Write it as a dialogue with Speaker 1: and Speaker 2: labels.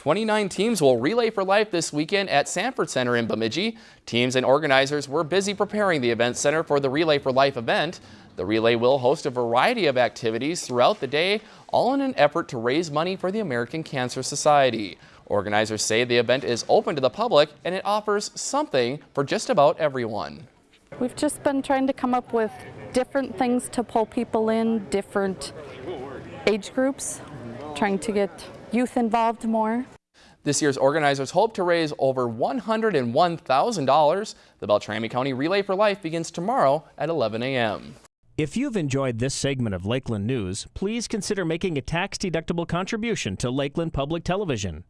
Speaker 1: 29 teams will relay for life this weekend at Sanford Center in Bemidji. Teams and organizers were busy preparing the event center for the Relay for Life event. The relay will host a variety of activities throughout the day, all in an effort to raise money for the American Cancer Society. Organizers say the event is open to the public and it offers something for just about everyone.
Speaker 2: We've just been trying to come up with different things to pull people in, different age groups, trying to get youth involved more.
Speaker 1: This year's organizers hope to raise over $101,000. The Beltrami County Relay for Life begins tomorrow at 11 a.m.
Speaker 3: If you've enjoyed this segment of Lakeland News, please consider making a tax-deductible contribution to Lakeland Public Television.